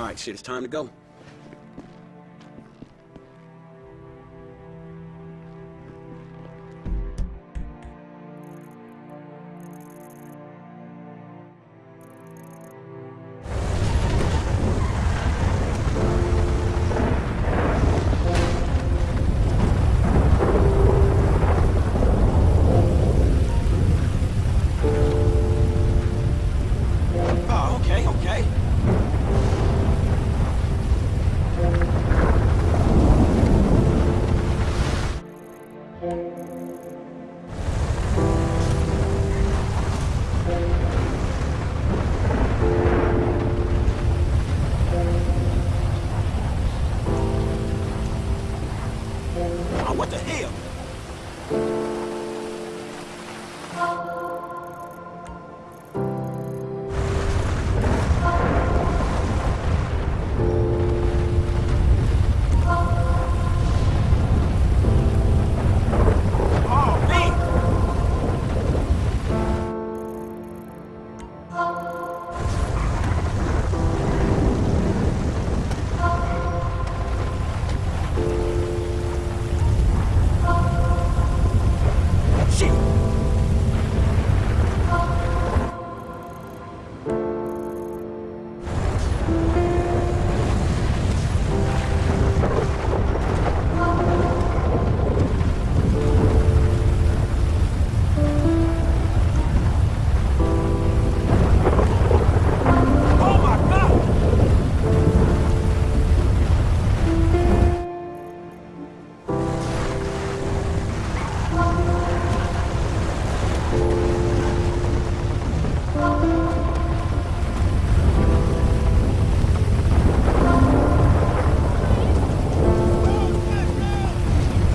All right, shit, it's time to go. Oh, what the hell?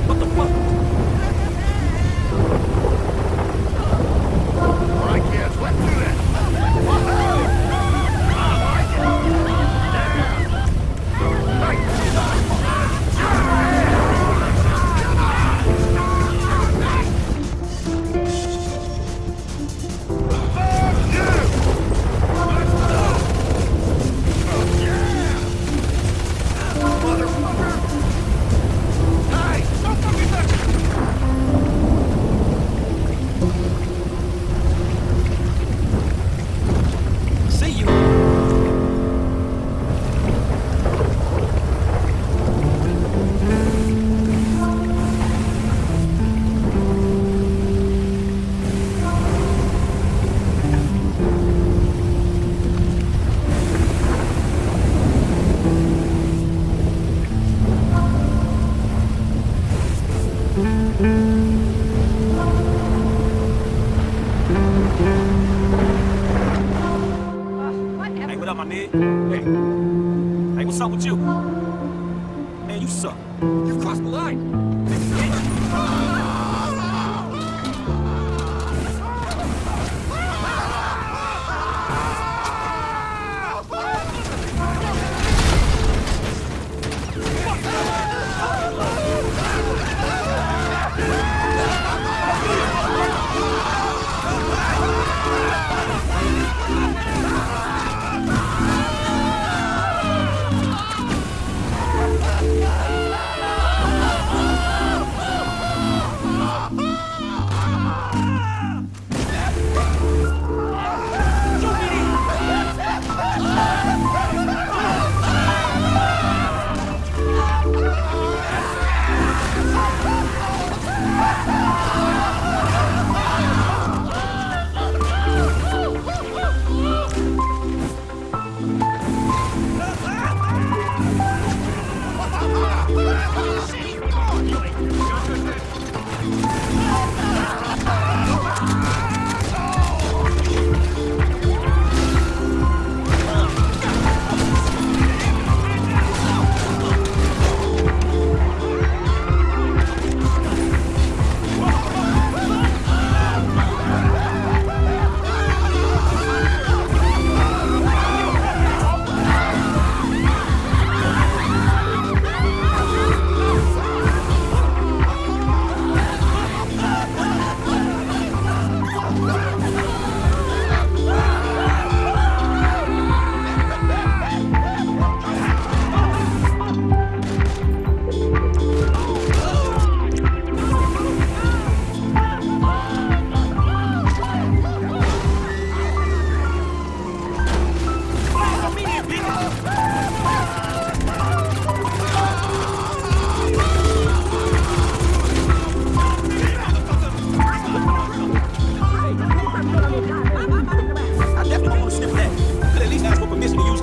What the fuck? Hey. Hey, what's up with you? Man, you suck. You've crossed the line.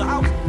Out.